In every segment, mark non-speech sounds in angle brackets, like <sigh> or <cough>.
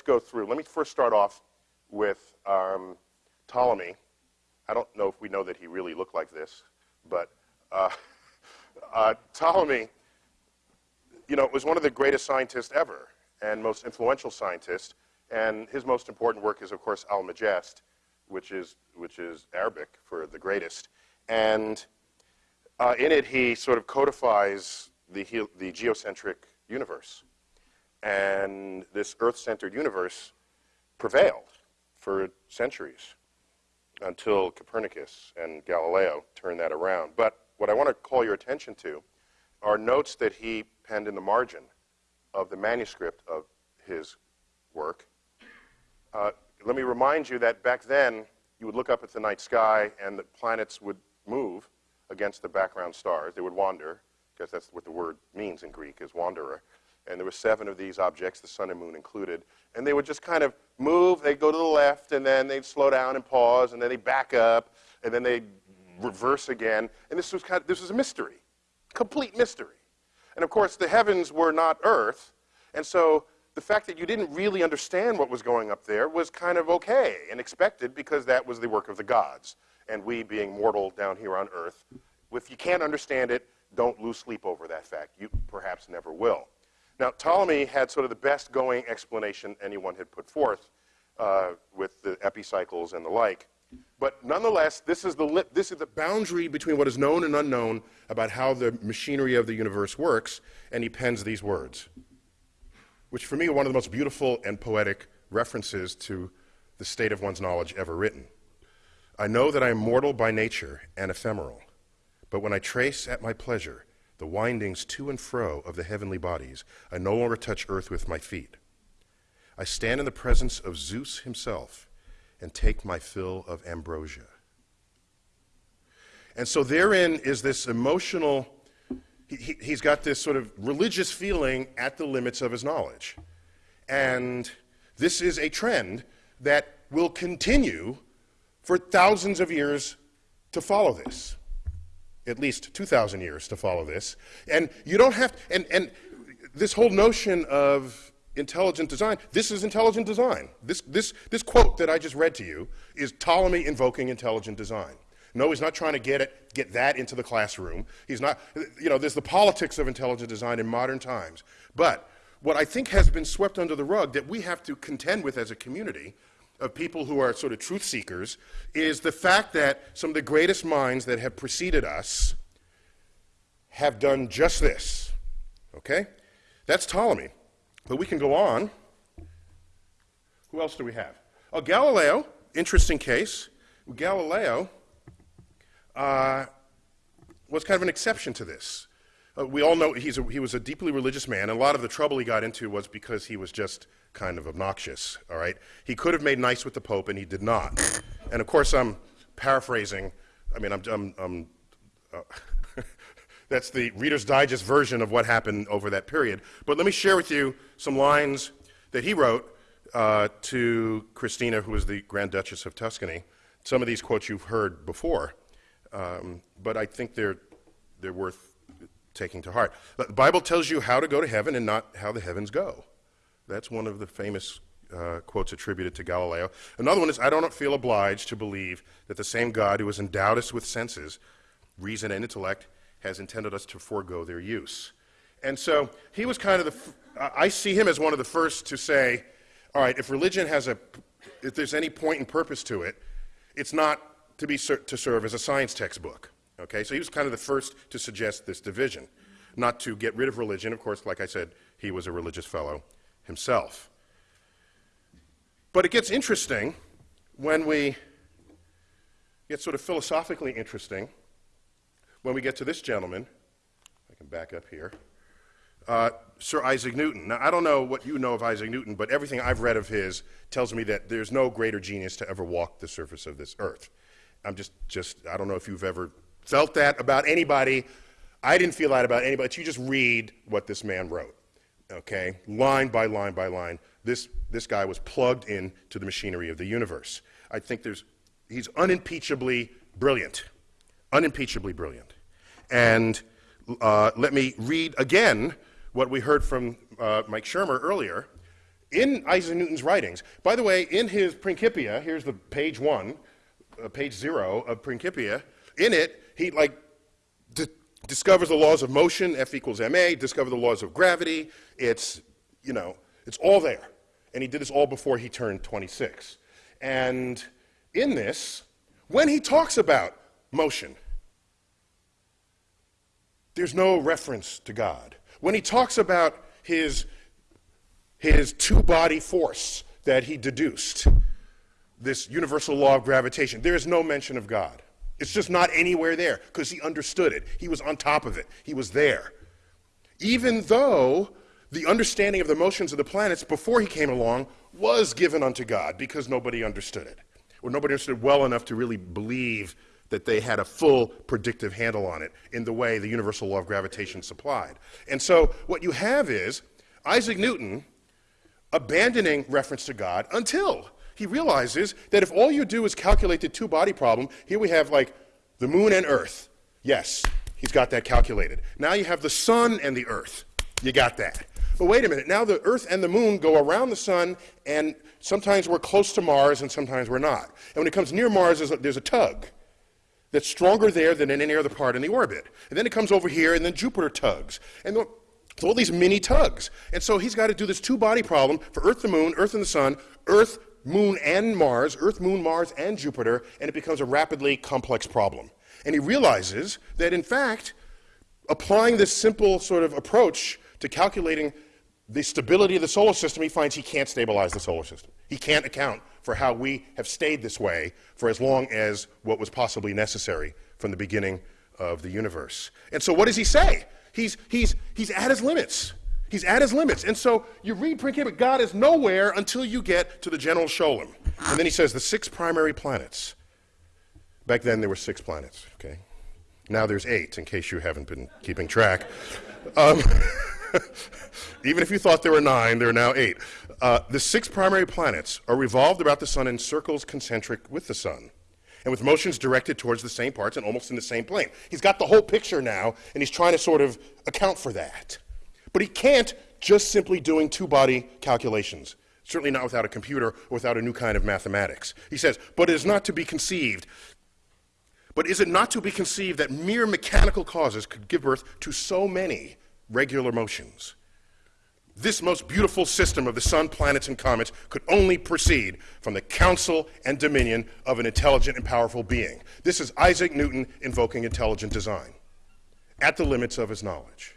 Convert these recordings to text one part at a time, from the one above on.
let's go through. Let me first start off with um, Ptolemy. I don't know if we know that he really looked like this, but uh, <laughs> uh, Ptolemy, you know, was one of the greatest scientists ever and most influential scientists. And his most important work is, of course, Almagest, which is, which is Arabic for the greatest. And uh, in it, he sort of codifies the, the geocentric universe. And this Earth-centered universe prevailed for centuries until Copernicus and Galileo turned that around. But what I want to call your attention to are notes that he penned in the margin of the manuscript of his work. Uh, let me remind you that back then, you would look up at the night sky and the planets would move against the background stars. They would wander, because that's what the word means in Greek, is wanderer. And there were seven of these objects, the sun and moon included. And they would just kind of move. They'd go to the left, and then they'd slow down and pause, and then they'd back up, and then they'd reverse again. And this was, kind of, this was a mystery, complete mystery. And of course, the heavens were not earth. And so the fact that you didn't really understand what was going up there was kind of okay and expected because that was the work of the gods. And we, being mortal down here on earth, if you can't understand it, don't lose sleep over that fact. You perhaps never will. Now, Ptolemy had sort of the best going explanation anyone had put forth uh, with the epicycles and the like. But nonetheless, this is, the this is the boundary between what is known and unknown about how the machinery of the universe works, and he pens these words, which for me are one of the most beautiful and poetic references to the state of one's knowledge ever written. I know that I am mortal by nature and ephemeral, but when I trace at my pleasure the windings to and fro of the heavenly bodies, I no longer touch earth with my feet. I stand in the presence of Zeus himself and take my fill of ambrosia. And so therein is this emotional, he, has got this sort of religious feeling at the limits of his knowledge. And this is a trend that will continue for thousands of years to follow this. At least 2,000 years to follow this. And you don't have, and, and this whole notion of intelligent design. This is intelligent design. This, this, this quote that I just read to you is Ptolemy invoking intelligent design. No, he's not trying to get, it, get that into the classroom. He's not, you know, there's the politics of intelligent design in modern times. But what I think has been swept under the rug that we have to contend with as a community of people who are sort of truth seekers is the fact that some of the greatest minds that have preceded us have done just this. Okay? That's Ptolemy. But we can go on. Who else do we have? Oh, Galileo, interesting case. Galileo uh, was kind of an exception to this. Uh, we all know a, he was a deeply religious man, and a lot of the trouble he got into was because he was just kind of obnoxious, all right? He could have made nice with the Pope, and he did not. And of course, I'm paraphrasing. I mean, I'm, I'm, I'm uh, <laughs> that's the Reader's Digest version of what happened over that period. But let me share with you some lines that he wrote uh, to Christina, who was the Grand Duchess of Tuscany. Some of these quotes you've heard before, um, but I think they're, they're worth taking to heart. The Bible tells you how to go to heaven and not how the heavens go. That's one of the famous uh, quotes attributed to Galileo. Another one is, I don't feel obliged to believe that the same God who has endowed us with senses, reason, and intellect has intended us to forego their use. And so he was kind of the, I see him as one of the first to say, all right, if religion has a, if there's any point and purpose to it, it's not to be to serve as a science textbook. Okay, so he was kind of the first to suggest this division, not to get rid of religion. Of course, like I said, he was a religious fellow himself. But it gets interesting when we get sort of philosophically interesting when we get to this gentleman, I can back up here, uh, Sir Isaac Newton. Now, I don't know what you know of Isaac Newton, but everything I've read of his tells me that there's no greater genius to ever walk the surface of this earth. I'm just, just I don't know if you've ever felt that about anybody. I didn't feel that about anybody. But you just read what this man wrote, okay? Line by line by line. This, this guy was plugged into the machinery of the universe. I think there's, he's unimpeachably brilliant unimpeachably brilliant. And uh, let me read again what we heard from uh, Mike Shermer earlier. in Isaac Newton's writings. By the way, in his Principia, here's the page one, uh, page zero of Principia. In it, he like discovers the laws of motion, F equals ma. Discover the laws of gravity. It's you know, it's all there, and he did this all before he turned 26. And in this, when he talks about motion, there's no reference to God. When he talks about his, his two body force that he deduced, this universal law of gravitation, there is no mention of God. It's just not anywhere there because he understood it. He was on top of it, he was there. Even though the understanding of the motions of the planets before he came along was given unto God because nobody understood it, or nobody understood well enough to really believe that they had a full predictive handle on it in the way the universal law of gravitation supplied. And so what you have is Isaac Newton abandoning reference to God until he realizes that if all you do is calculate the two body problem, here we have like the moon and earth. Yes, he's got that calculated. Now you have the sun and the earth. You got that. But wait a minute, now the earth and the moon go around the sun, and sometimes we're close to Mars and sometimes we're not. And when it comes near Mars, there's a, there's a tug that's stronger there than in any other part in the orbit. And then it comes over here, and then Jupiter tugs. And it's all these mini tugs. And so he's got to do this two body problem for Earth, the Moon, Earth, and the Sun, Earth, Moon, and Mars, Earth, Moon, Mars, and Jupiter, and it becomes a rapidly complex problem. And he realizes that, in fact, applying this simple sort of approach to calculating the stability of the solar system, he finds he can't stabilize the solar system. He can't account for how we have stayed this way for as long as what was possibly necessary from the beginning of the universe. And so, what does he say? He's, he's, he's at his limits. He's at his limits. And so you read Principia, God is nowhere until you get to the general Scholium. And then he says the six primary planets. Back then there were six planets, okay? Now there's eight, in case you haven't been keeping track. Um, <laughs> even if you thought there were nine, there are now eight. Uh, the six primary planets are revolved about the sun in circles concentric with the sun, and with motions directed towards the same parts and almost in the same plane. He's got the whole picture now, and he's trying to sort of account for that. But he can't just simply doing two body calculations. Certainly not without a computer or without a new kind of mathematics. He says, but it is not to be conceived. But is it not to be conceived that mere mechanical causes could give birth to so many regular motions? This most beautiful system of the sun, planets, and comets could only proceed from the counsel and dominion of an intelligent and powerful being. This is Isaac Newton invoking intelligent design at the limits of his knowledge.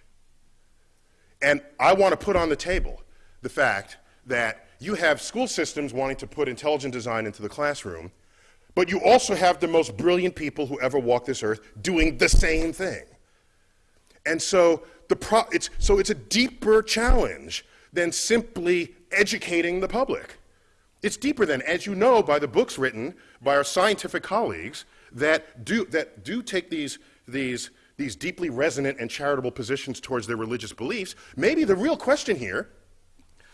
And I want to put on the table the fact that you have school systems wanting to put intelligent design into the classroom, but you also have the most brilliant people who ever walked this earth doing the same thing. And so the it's, so it's a deeper challenge than simply educating the public. It's deeper than, as you know by the books written by our scientific colleagues that do, that do take these, these, these deeply resonant and charitable positions towards their religious beliefs. Maybe the real question here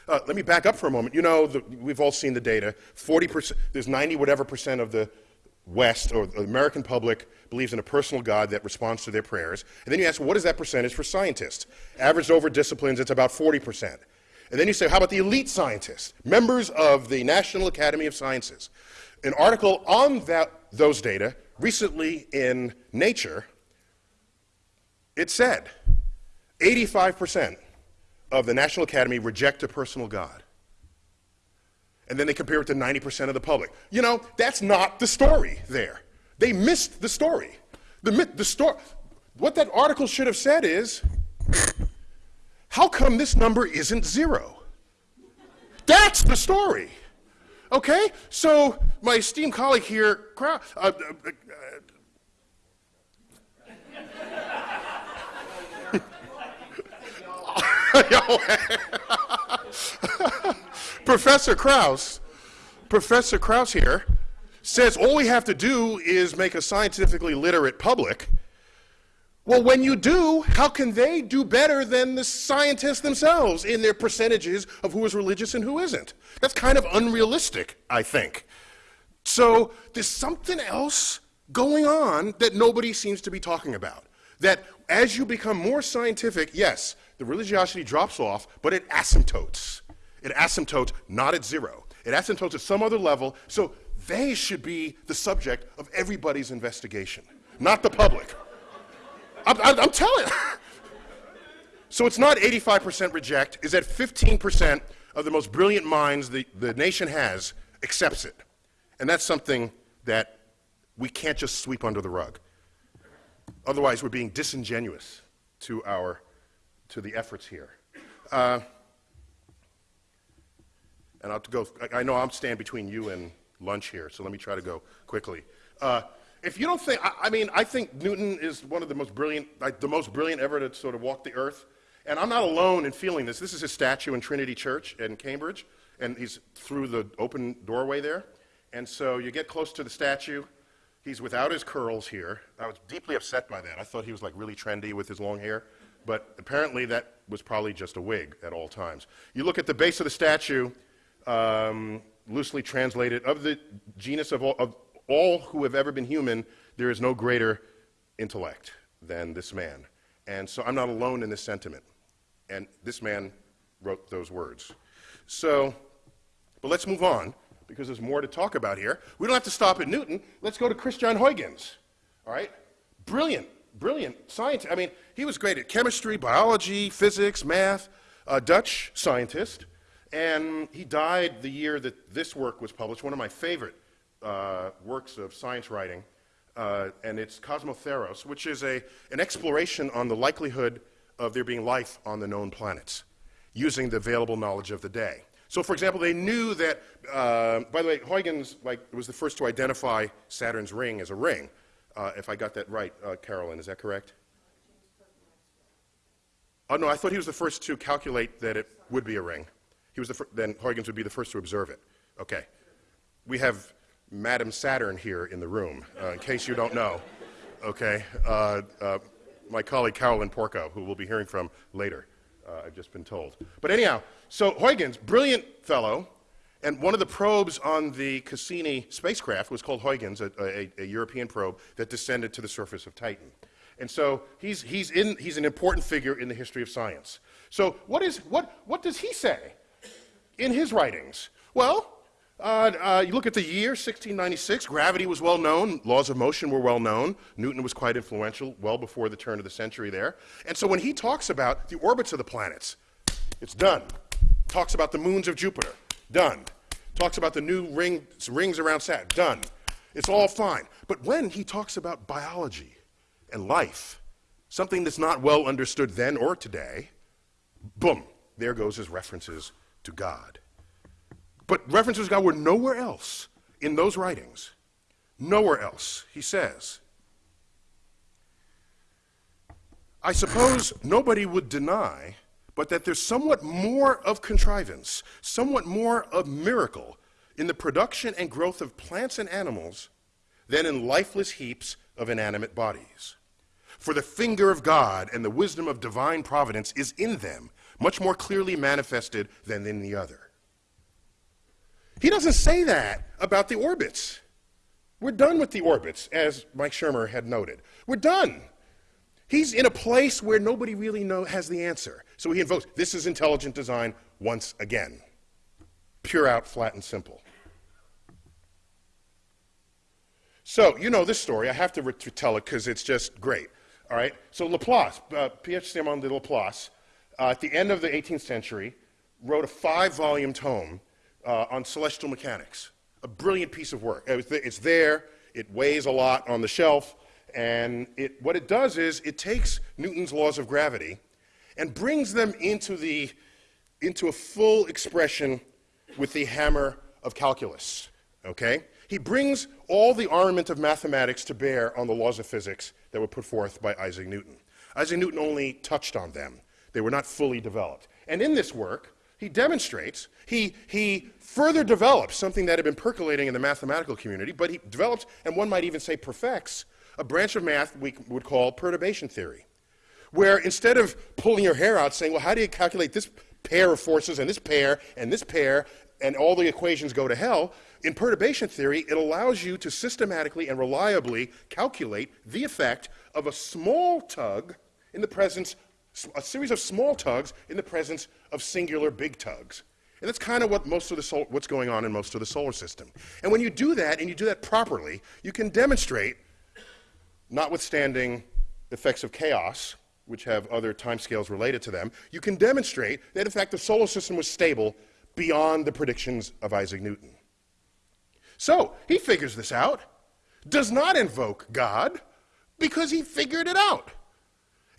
uh, let me back up for a moment. You know, the, we've all seen the data. 40%, there's 90 whatever percent of the West or the American public believes in a personal God that responds to their prayers. And then you ask, what is that percentage for scientists? Averaged over disciplines, it's about 40%. And then you say, how about the elite scientists, members of the National Academy of Sciences? An article on that, those data recently in Nature, it said 85% of the National Academy reject a personal God and then they compare it to 90% of the public. You know, that's not the story there. They missed the story. The, the story. What that article should have said is, how come this number isn't zero? That's the story. Okay? So, my esteemed colleague here, uh, uh, uh, <laughs> Professor Krauss, Professor Krauss here, says all we have to do is make a scientifically literate public. Well, when you do, how can they do better than the scientists themselves in their percentages of who is religious and who isn't? That's kind of unrealistic, I think. So there's something else going on that nobody seems to be talking about. That as you become more scientific, yes, the religiosity drops off, but it asymptotes. It asymptotes not at zero. It asymptotes at some other level, so they should be the subject of everybody's investigation, not the public. I'm, I'm, I'm telling <laughs> so it's not 85% reject, is that 15% of the most brilliant minds the, the nation has accepts it. And that's something that we can't just sweep under the rug. Otherwise, we're being disingenuous to, our, to the efforts here. Uh, and I'll go, I know I'm standing between you and lunch here, so let me try to go quickly. Uh, if you don't think, I, I, mean, I think Newton is one of the most brilliant, like the most brilliant ever to sort of walk the earth. And I'm not alone in feeling this. This is his statue in Trinity Church in Cambridge, and he's through the open doorway there. And so you get close to the statue. He's without his curls here. I was deeply upset by that. I thought he was like really trendy with his long hair. But apparently that was probably just a wig at all times. You look at the base of the statue, um, loosely translated, of the genus of all, of all who have ever been human, there is no greater intellect than this man. And so I'm not alone in this sentiment. And this man wrote those words. So, but let's move on because there's more to talk about here. We don't have to stop at Newton. Let's go to Christian Huygens. All right? Brilliant, brilliant scientist. I mean, he was great at chemistry, biology, physics, math, a Dutch scientist. And he died the year that this work was published, one of my favorite uh, works of science writing. Uh, and it's Cosmotheoros, which is a, an exploration on the likelihood of there being life on the known planets using the available knowledge of the day. So, for example, they knew that, uh, by the way, Huygens like, was the first to identify Saturn's ring as a ring. Uh, if I got that right, uh, Carolyn, is that correct? Oh, no, I thought he was the first to calculate that it would be a ring. He was the then Huygens would be the first to observe it. Okay. We have Madam Saturn here in the room, uh, in case you don't know. Okay. Uh, uh, my colleague Carolyn Porco, who we'll be hearing from later, I've just been told. But anyhow, so Huygens, brilliant fellow, and one of the probes on the Cassini spacecraft was called Huygens, a, a, a, European probe that descended to the surface of Titan. And so he's, he's, in, he's an important figure in the history of science. So what, is, what, what does he say in his writings? Well, uh, uh, you look at the year, 1696, gravity was well known, laws of motion were well known. Newton was quite influential well before the turn of the century there. And so when he talks about the orbits of the planets, it's done. Talks about the moons of Jupiter, done. Talks about the new ring, rings around Saturn, done. It's all fine. But when he talks about biology and life, something that's not well understood then or today, boom, there goes his references to God. But references to God were nowhere else in those writings. Nowhere else, he says. I suppose nobody would deny, but that there's somewhat more of contrivance, somewhat more of miracle in the production and growth of plants and animals than in lifeless heaps of inanimate bodies. For the finger of God and the wisdom of divine providence is in them, much more clearly manifested than in the other. He doesn't say that about the orbits. We're done with the orbits, as Mike Shermer had noted. We're done. He's in a place where nobody really know, has the answer. So he invokes this is intelligent design once again. Pure out, flat, and simple. So, you know this story. I have to, to tell it because it's just great. All right? So, Laplace, uh, Pierre Simon de Laplace, uh, at the end of the 18th century, wrote a five volume tome uh, on celestial mechanics. A brilliant piece of work. It's there, it weighs a lot on the shelf, and it, what it does is it takes Newton's laws of gravity and brings them into, the, into a full expression with the hammer of calculus. Okay? He brings all the armament of mathematics to bear on the laws of physics that were put forth by Isaac Newton. Isaac Newton only touched on them, they were not fully developed. And in this work, he demonstrates, he, he further develops something that had been percolating in the mathematical community, but he develops, and one might even say perfects, a branch of math we would call perturbation theory, where instead of pulling your hair out saying, well, how do you calculate this pair of forces and this pair and this pair, and all the equations go to hell, in perturbation theory, it allows you to systematically and reliably calculate the effect of a small tug in the presence a series of small tugs in the presence of singular big tugs. And that's kind of what most of the sol- what's going on in most of the solar system. And when you do that, and you do that properly, you can demonstrate, notwithstanding effects of chaos, which have other timescales related to them, you can demonstrate that in fact the solar system was stable beyond the predictions of Isaac Newton. So he figures this out, does not invoke God, because he figured it out.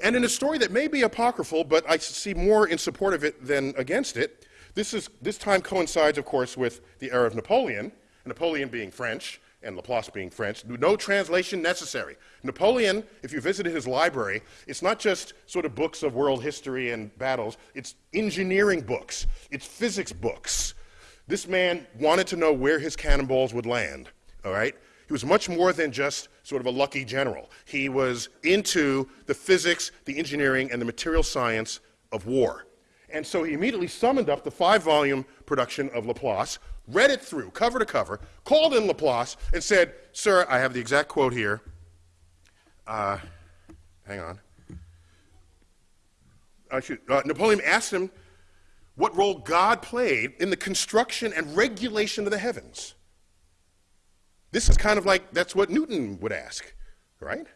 And in a story that may be apocryphal, but I see more in support of it than against it, this, is, this time coincides, of course, with the era of Napoleon, Napoleon being French, and Laplace being French. No translation necessary. Napoleon, if you visited his library, it's not just sort of books of world history and battles, it's engineering books, it's physics books. This man wanted to know where his cannonballs would land, all right? He was much more than just sort of a lucky general. He was into the physics, the engineering, and the material science of war. And so he immediately summoned up the five volume production of Laplace, read it through, cover to cover, called in Laplace, and said, Sir, I have the exact quote here. Uh, hang on. Uh, Napoleon asked him what role God played in the construction and regulation of the heavens. This is kind of like that's what Newton would ask, right?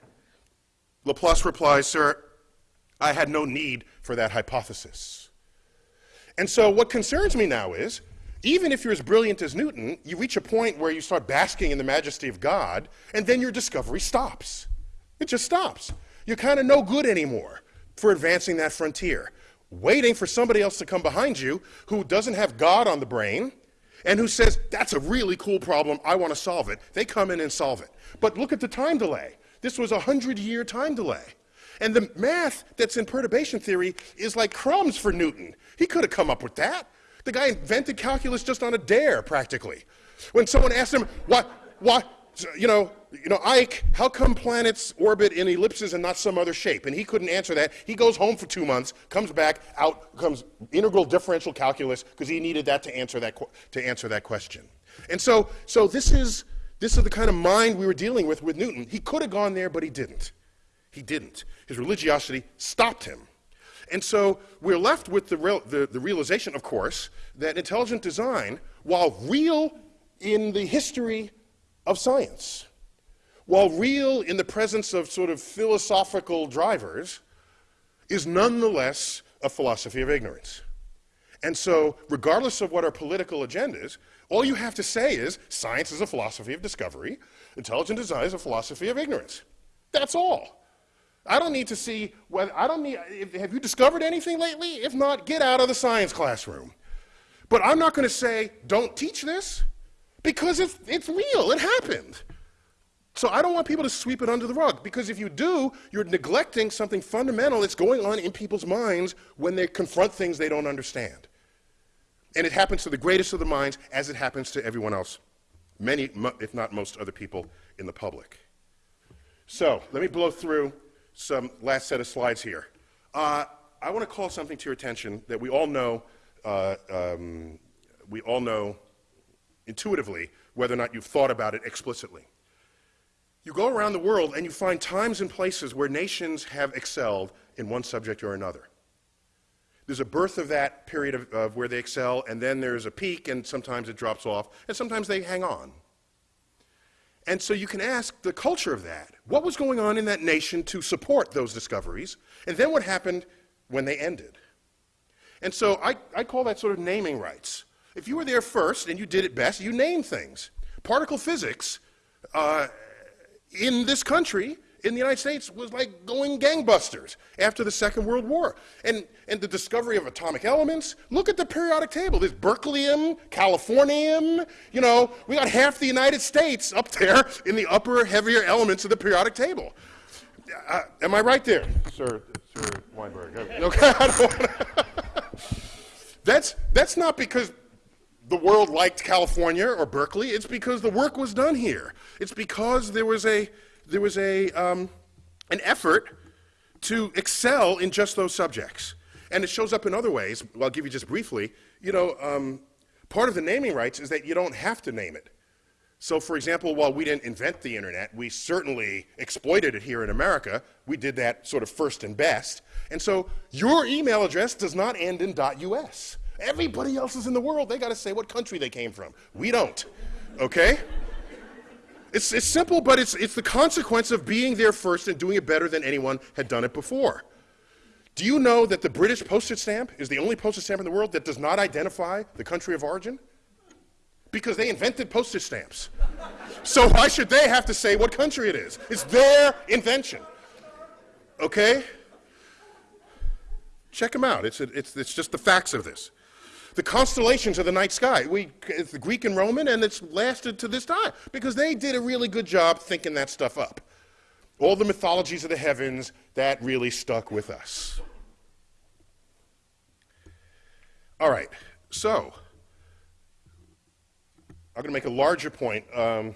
Laplace replies, Sir, I had no need for that hypothesis. And so what concerns me now is even if you're as brilliant as Newton, you reach a point where you start basking in the majesty of God, and then your discovery stops. It just stops. You're kind of no good anymore for advancing that frontier. Waiting for somebody else to come behind you who doesn't have God on the brain and who says, That's a really cool problem, I want to solve it. They come in and solve it. But look at the time delay. This was a 100 year time delay. And the math that's in perturbation theory is like crumbs for Newton. He could have come up with that. The guy invented calculus just on a dare, practically. When someone asked him, what, what, you know, you know, Ike, how come planets orbit in ellipses and not some other shape? And he couldn't answer that. He goes home for two months, comes back, out comes integral differential calculus because he needed that to answer that to answer that question. And so, so this is this is the kind of mind we were dealing with with Newton. He could have gone there, but he didn't. He didn't. His religiosity stopped him. And so we're left with the, real, the, the realization, of course, that intelligent design, while real in the history of science, while real in the presence of sort of philosophical drivers, is nonetheless a philosophy of ignorance. And so, regardless of what our political agenda is, all you have to say is science is a philosophy of discovery, intelligent design is a philosophy of ignorance. That's all. I don't need to see whether, I don't need, if, have you discovered anything lately? If not, get out of the science classroom. But I'm not going to say, don't teach this, because it's, it's real, it happened. So I don't want people to sweep it under the rug, because if you do, you're neglecting something fundamental that's going on in people's minds when they confront things they don't understand. And it happens to the greatest of the minds as it happens to everyone else, many, if not most other people in the public. So let me blow through some last set of slides here. Uh, I want to call something to your attention that we all know, uh, um, we all know intuitively, whether or not you've thought about it explicitly. You go around the world and you find times and places where nations have excelled in one subject or another. There's a birth of that period of, of where they excel, and then there's a peak, and sometimes it drops off, and sometimes they hang on. And so you can ask the culture of that. What was going on in that nation to support those discoveries? And then what happened when they ended? And so I, I call that sort of naming rights. If you were there first and you did it best, you name things. Particle physics uh, in this country in the United States was like going gangbusters after the Second World War. And, and the discovery of atomic elements, look at the periodic table. There's berkelium, californium, you know, we got half the United States up there in the upper, heavier elements of the periodic table. Uh, am I right there, Sir, Sir Weinberg? Okay, <laughs> <laughs> that's, that's not because the world liked California or Berkeley. It's because the work was done here. It's because there was a there was a, um, an effort to excel in just those subjects. And it shows up in other ways. I'll give you just briefly. You know, um, part of the naming rights is that you don't have to name it. So, for example, while we didn't invent the internet, we certainly exploited it here in America. We did that sort of first and best. And so, your email address does not end in .us. Everybody else is in the world, they got to say what country they came from. We don't. Okay? It's, it's simple, but it's, it's the consequence of being there first and doing it better than anyone had done it before. Do you know that the British postage stamp is the only postage stamp in the world that does not identify the country of origin? Because they invented postage stamps. so why should they have to say what country it is? It's their invention. Okay? Check them out. It's, it's, it's just the facts of this. The constellations of the night sky, we, it's the Greek and Roman, and it's lasted to this time because they did a really good job thinking that stuff up. All the mythologies of the heavens, that really stuck with us. All right, so I'm going to make a larger point. Um,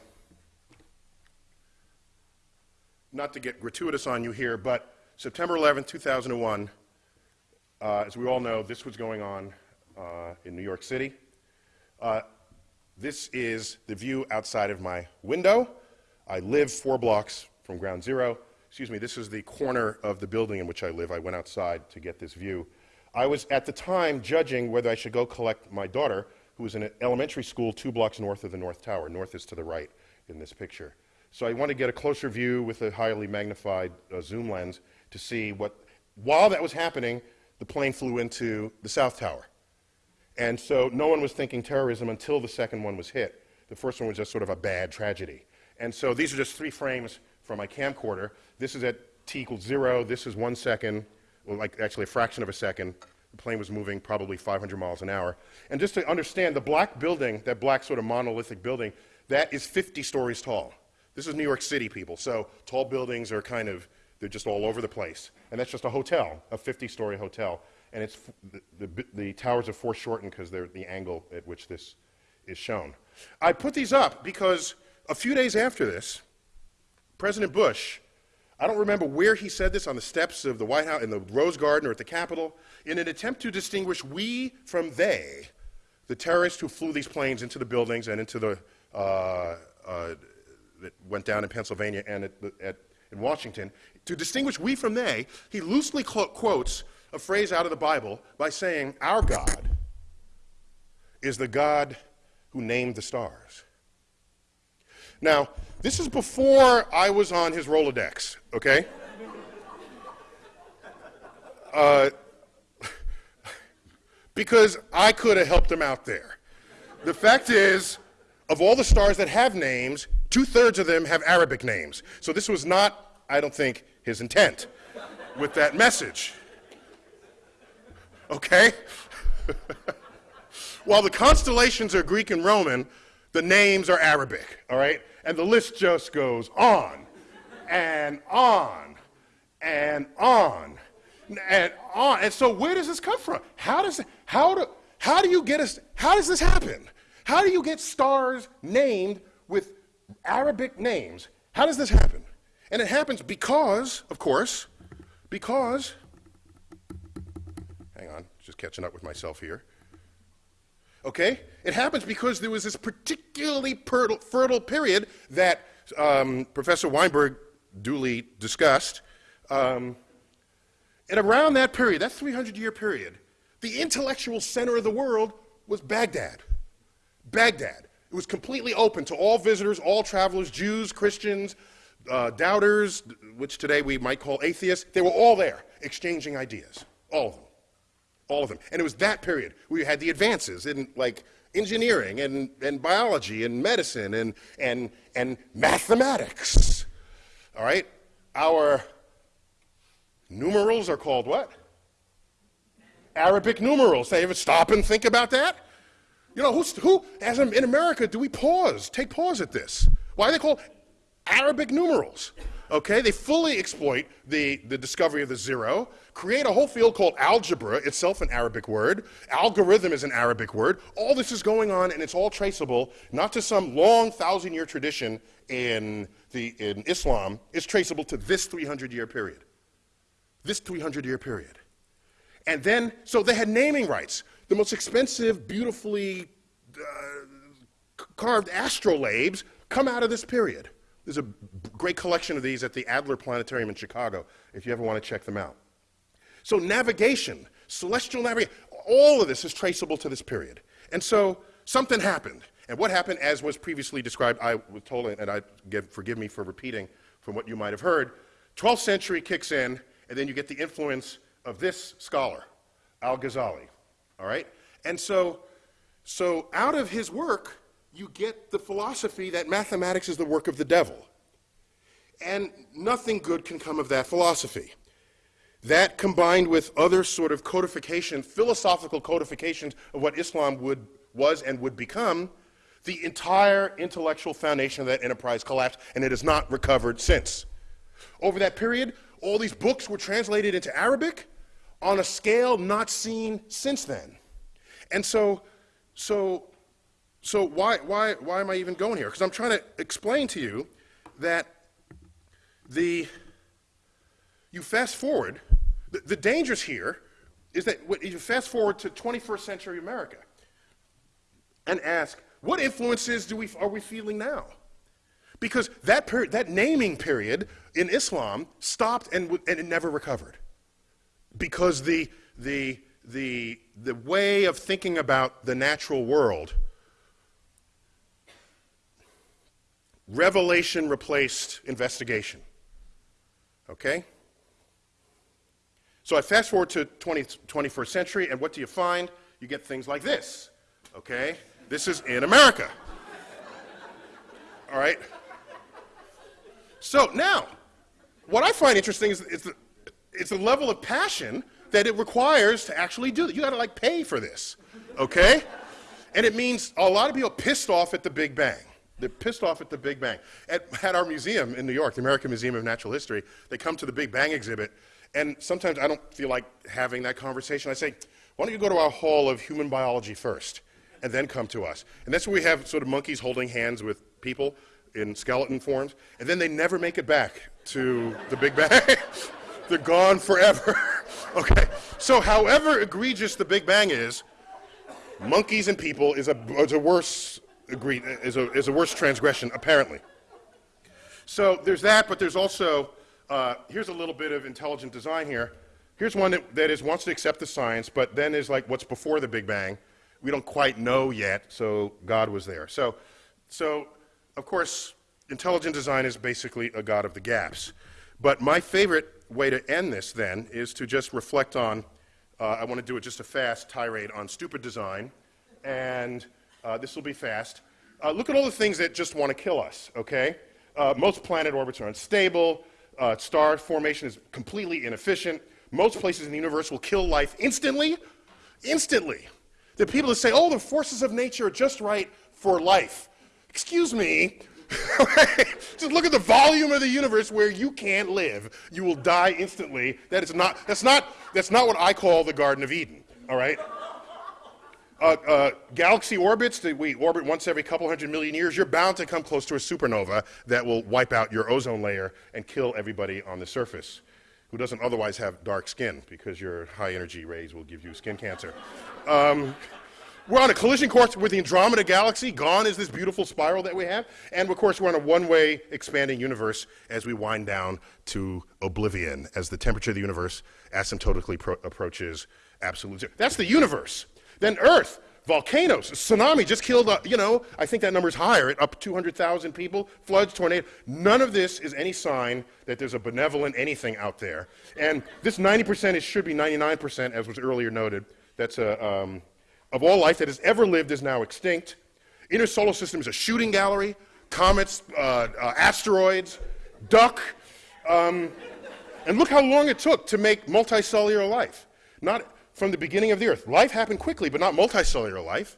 not to get gratuitous on you here, but September 11, 2001, uh, as we all know, this was going on in New York City. Uh, this is the view outside of my window. I live four blocks from ground zero. Excuse me, this is the corner of the building in which I live. I went outside to get this view. I was at the time judging whether I should go collect my daughter, who was in an elementary school two blocks north of the North Tower. North is to the right in this picture. So I want to get a closer view with a highly magnified uh, zoom lens to see what, while that was happening, the plane flew into the South Tower. And so no one was thinking terrorism until the second one was hit. The first one was just sort of a bad tragedy. And so these are just three frames from my camcorder. This is at t equals zero. This is one second, well, like actually a fraction of a second. The plane was moving probably 500 miles an hour. And just to understand, the black building, that black sort of monolithic building, that is 50 stories tall. This is New York City, people. So tall buildings are kind of, they're just all over the place. And that's just a hotel, a 50-story hotel and it's the, the, the towers are foreshortened because they're the angle at which this is shown. I put these up because a few days after this, President Bush, I don't remember where he said this, on the steps of the White House, in the Rose Garden or at the Capitol, in an attempt to distinguish we from they, the terrorists who flew these planes into the buildings and into the, uh, uh, that went down in Pennsylvania and at, at, in Washington, to distinguish we from they, he loosely quotes a phrase out of the Bible by saying, Our God is the God who named the stars. Now, this is before I was on his Rolodex, okay? Uh, because I could have helped him out there. The fact is, of all the stars that have names, two thirds of them have Arabic names. So this was not, I don't think, his intent with that message okay? <laughs> While the constellations are Greek and Roman, the names are Arabic, all right? And the list just goes on and on and on and on. And so where does this come from? How does how do how do you get us how does this happen? How do you get stars named with Arabic names? How does this happen? And it happens because, of course, because catching up with myself here. Okay? It happens because there was this particularly fertile period that um, Professor Weinberg duly discussed. Um, and around that period, that 300 year period, the intellectual center of the world was Baghdad. Baghdad. It was completely open to all visitors, all travelers, Jews, Christians, uh, doubters, which today we might call atheists. They were all there exchanging ideas, all of them all of them. And it was that period where you had the advances in like engineering and, and biology and medicine and, and, and mathematics. All right? Our numerals are called what? Arabic numerals. They ever stop and think about that? You know, who's, who, as in America, do we pause, take pause at this? Why are they called Arabic numerals? Okay, they fully exploit the, the discovery of the zero, create a whole field called algebra, itself an Arabic word. Algorithm is an Arabic word. All this is going on, and it's all traceable not to some long thousand year tradition in, the, in Islam, it's traceable to this 300 year period. This 300 year period. And then, so they had naming rights. The most expensive, beautifully uh, carved astrolabes come out of this period. There's a great collection of these at the Adler Planetarium in Chicago, if you ever want to check them out. So navigation, celestial navigation, all of this is traceable to this period. And so something happened. And what happened, as was previously described, I was told, and I give, forgive me for repeating from what you might have heard, 12th century kicks in, and then you get the influence of this scholar, Al-Ghazali, all right? And so, so out of his work, you get the philosophy that mathematics is the work of the devil. And nothing good can come of that philosophy. That combined with other sort of codification, philosophical codifications of what Islam would, was and would become, the entire intellectual foundation of that enterprise collapsed, and it has not recovered since. Over that period, all these books were translated into Arabic on a scale not seen since then. And so, so, so why, why, why am I even going here? Because I'm trying to explain to you that the, you fast forward, the, the dangers here is that you fast forward to 21st century America and ask, what influences do we, are we feeling now? Because that, that naming period in Islam stopped and, and it never recovered. Because the, the, the, the way of thinking about the natural world, revelation replaced investigation. Okay? So I fast forward to 20, 21st century, and what do you find? You get things like this. Okay? This is in America. All right? So now, what I find interesting is, is the, it's the level of passion that it requires to actually do it. You got to like pay for this, okay? and it means a lot of people pissed off at the Big Bang. They're pissed off at the Big Bang. At, at our museum in New York, the American Museum of Natural History, they come to the Big Bang exhibit, and sometimes I don't feel like having that conversation. I say, why don't you go to our hall of human biology first, and then come to us? And that's where we have sort of monkeys holding hands with people in skeleton forms, and then they never make it back to the Big Bang. <laughs> They're gone forever. <laughs> okay, so however egregious the Big Bang is, monkeys and people is a, is a worse agree, is a, is a worse transgression, apparently. So there's that, but there's also, uh, here's a little bit of intelligent design here. Here's one that, that is wants to accept the science, but then is like what's before the Big Bang. We don't quite know yet, so God was there. So, so of course, intelligent design is basically a God of the gaps. But my favorite way to end this then is to just reflect on, uh, I want to do it just a fast tirade on stupid design, and uh, this will be fast. Uh, look at all the things that just want to kill us, okay? Uh, most planet orbits are unstable, uh, star formation is completely inefficient, most places in the universe will kill life instantly, instantly. The people that say, oh, the forces of nature are just right for life. Excuse me, <laughs> Just look at the volume of the universe where you can't live. You will die instantly. That is not, that's, not, that's not what I call the Garden of Eden, all right? Uh, uh, galaxy orbits that we orbit once every couple hundred million years, you're bound to come close to a supernova that will wipe out your ozone layer and kill everybody on the surface who doesn't otherwise have dark skin because your high energy rays will give you skin cancer. Um, we're on a collision course with the Andromeda Galaxy. Gone is this beautiful spiral that we have. And of course, we're on a one way expanding universe as we wind down to oblivion as the temperature of the universe asymptotically approaches absolute zero. That's the universe. Then Earth, volcanoes, tsunami just killed, uh, you know, I think that number's higher, up 200,000 people, floods, tornadoes. None of this is any sign that there's a benevolent anything out there. And this 90% is, should be 99%, as was earlier noted. That's a. Um, of all life that has ever lived is now extinct. Inner solar system is a shooting gallery, comets, uh, uh, asteroids, duck. Um, and look how long it took to make multicellular life. Not from the beginning of the Earth. Life happened quickly, but not multicellular life.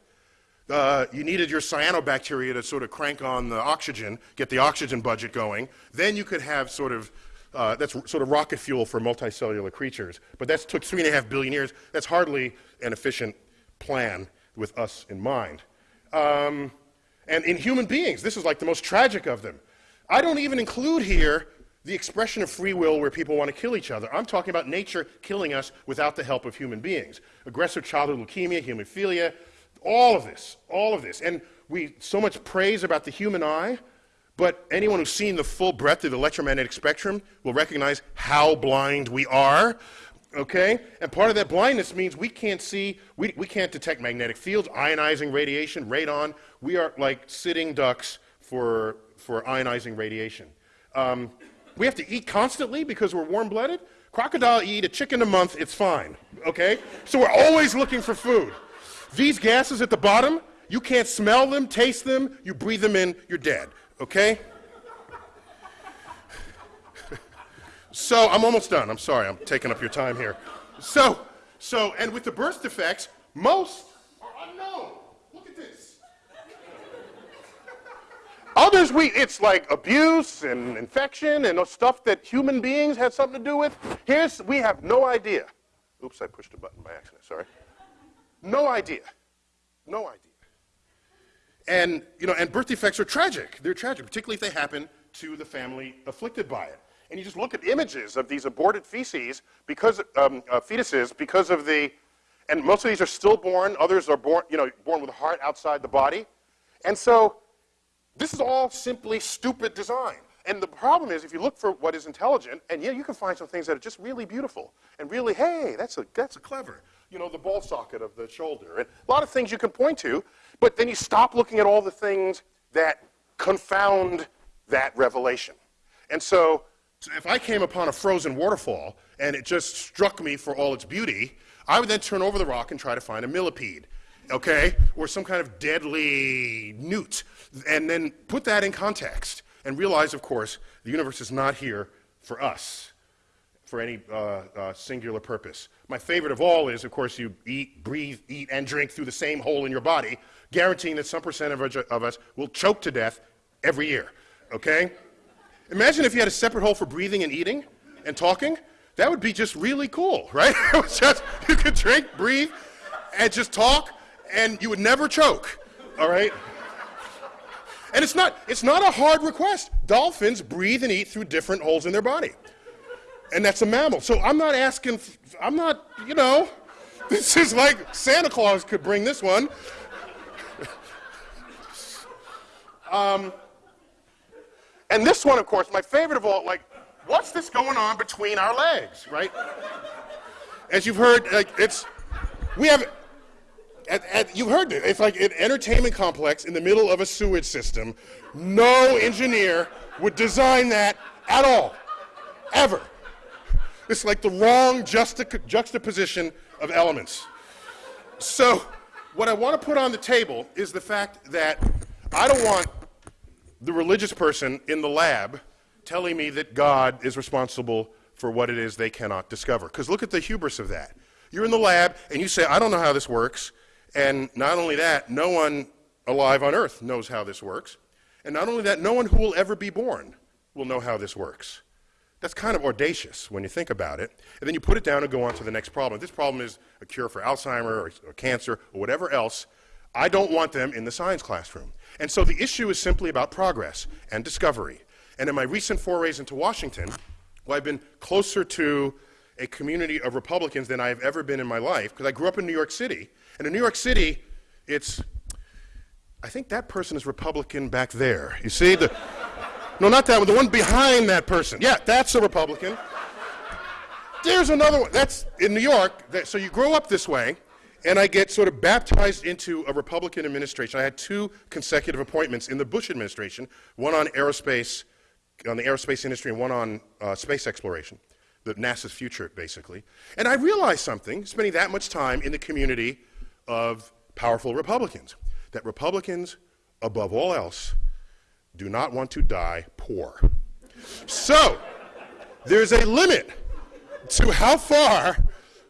Uh, you needed your cyanobacteria to sort of crank on the oxygen, get the oxygen budget going. Then you could have sort of, uh, that's sort of rocket fuel for multicellular creatures. But that took three and a half billion years. That's hardly an efficient plan with us in mind. Um, and in human beings, this is like the most tragic of them. I don't even include here the expression of free will where people want to kill each other. I'm talking about nature killing us without the help of human beings. Aggressive childhood leukemia, hemophilia, all of this, all of this. And we so much praise about the human eye, but anyone who's seen the full breadth of the electromagnetic spectrum will recognize how blind we are Okay? And part of that blindness means we can't see, we, we can't detect magnetic fields, ionizing radiation, radon. We are like sitting ducks for, for ionizing radiation. Um, we have to eat constantly because we're warm blooded. Crocodile eat a chicken a month, it's fine. Okay? So we're always looking for food. These gases at the bottom, you can't smell them, taste them, you breathe them in, you're dead. Okay? So I'm almost done. I'm sorry, I'm taking up your time here. So, so, and with the birth defects, most are unknown. Look at this. Others, we, it's like abuse and infection and stuff that human beings had something to do with. Here's, we have no idea. Oops, I pushed a button by accident, sorry. No idea. No idea. And, you know, and birth defects are tragic. They're tragic, particularly if they happen to the family afflicted by it and you just look at images of these aborted feces because um, uh, fetuses because of the, and most of these are stillborn. Others are born, you know, born with a heart outside the body, and so this is all simply stupid design. And the problem is, if you look for what is intelligent, and yeah, you can find some things that are just really beautiful and really, hey, that's a that's a clever. You know, the ball socket of the shoulder, and a lot of things you can point to. But then you stop looking at all the things that confound that revelation. And so so if I came upon a frozen waterfall and it just struck me for all its beauty, I would then turn over the rock and try to find a millipede, okay, or some kind of deadly newt, and then put that in context and realize, of course, the universe is not here for us, for any uh, uh, singular purpose. My favorite of all is, of course, you eat, breathe, eat, and drink through the same hole in your body, guaranteeing that some percent of, of us will choke to death every year, okay? Imagine if you had a separate hole for breathing and eating and talking. That would be just really cool, right? <laughs> just, you could drink, breathe, and just talk, and you would never choke, all right? And it's not, it's not a hard request. Dolphins breathe and eat through different holes in their body. And that's a mammal. So I'm not asking, I'm not, you know, <laughs> this is like Santa Claus could bring this one. <laughs> um, and this one, of course, my favorite of all, like, what's this going on between our legs, right? As you've heard, like, it's, we have, at, at, you've heard it. It's like an entertainment complex in the middle of a sewage system. No engineer would design that at all, ever. It's like the wrong juxtaposition of elements. So, what I want to put on the table is the fact that I don't want the religious person in the lab telling me that God is responsible for what it is they cannot discover. Because look at the hubris of that. You're in the lab and you say, I don't know how this works. And not only that, no one alive on earth knows how this works. And not only that, no one who will ever be born will know how this works. That's kind of audacious when you think about it. And then you put it down and go on to the next problem. If this problem is a cure for Alzheimer or, or cancer or whatever else. I don't want them in the science classroom. And so the issue is simply about progress and discovery. And in my recent forays into Washington, well, I've been closer to a community of Republicans than I have ever been in my life, because I grew up in New York City. And in New York City, it's, I think that person is Republican back there. You see? The, no, not that one, the one behind that person. Yeah, that's a Republican. There's another one. That's in New York. That, so you grow up this way, and I get sort of baptized into a Republican administration. I had two consecutive appointments in the Bush administration, one on aerospace, on the aerospace industry, and one on uh, space exploration, the NASA's future, basically. And I realized something, spending that much time in the community of powerful Republicans, that Republicans, above all else, do not want to die poor. So, there's a limit to how far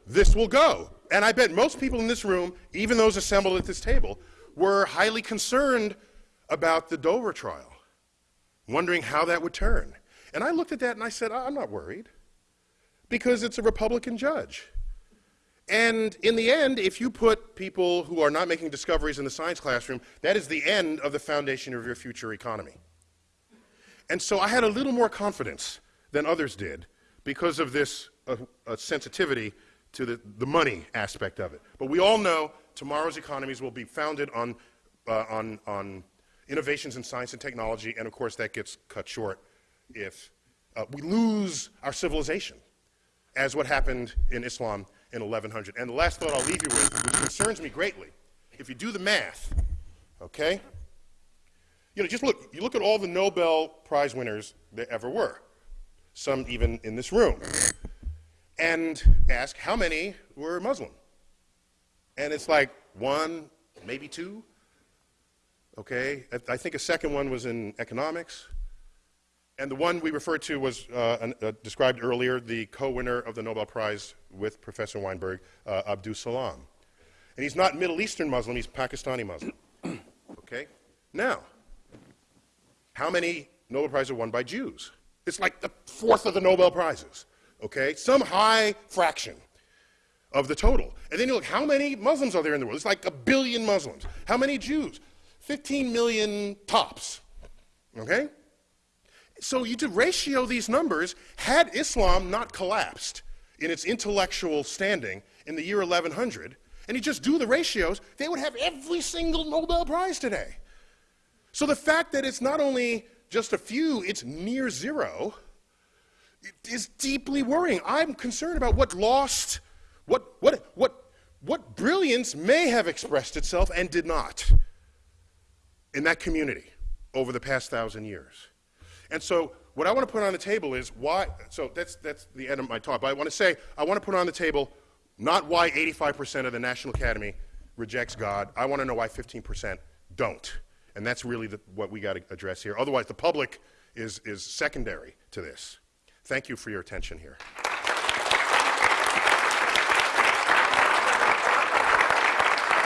this will go. And I bet most people in this room, even those assembled at this table, were highly concerned about the Dover trial, wondering how that would turn. And I looked at that and I said, I'm not worried, because it's a Republican judge. And in the end, if you put people who are not making discoveries in the science classroom, that is the end of the foundation of your future economy. And so I had a little more confidence than others did because of this uh, uh, sensitivity to the, the money aspect of it. But we all know tomorrow's economies will be founded on, uh, on, on innovations in science and technology, and of course that gets cut short if uh, we lose our civilization. As what happened in Islam in 1100. And the last thought I'll leave you with, which concerns me greatly, if you do the math, okay? You know, just look, you look at all the Nobel Prize winners there ever were, some even in this room, and ask how many were Muslim? And it's like one, maybe two. Okay, I think a second one was in economics. And the one we referred to was uh, uh, described earlier, the co-winner of the Nobel Prize with Professor Weinberg, uh, Abdus Salam. And he's not Middle Eastern Muslim, he's Pakistani Muslim. <clears throat> okay? Now, how many Nobel Prizes are won by Jews? It's like the fourth of the Nobel Prizes. Okay? Some high fraction of the total. And then you look, how many Muslims are there in the world? It's like a billion Muslims. How many Jews? 15 million tops. Okay? So you to ratio these numbers, had Islam not collapsed in its intellectual standing in the year 1100, and you just do the ratios, they would have every single Nobel Prize today. So the fact that it's not only just a few, it's near zero, is deeply worrying. I'm concerned about what lost, what, what, what, what brilliance may have expressed itself and did not in that community over the past thousand years. And so what I want to put on the table is why, so that's, that's the end of my talk, but I want to say, I want to put on the table not why 85% of the National Academy rejects God. I want to know why 15% don't. And that's really the, what we got to address here. Otherwise, the public is, is secondary to this. Thank you for your attention here.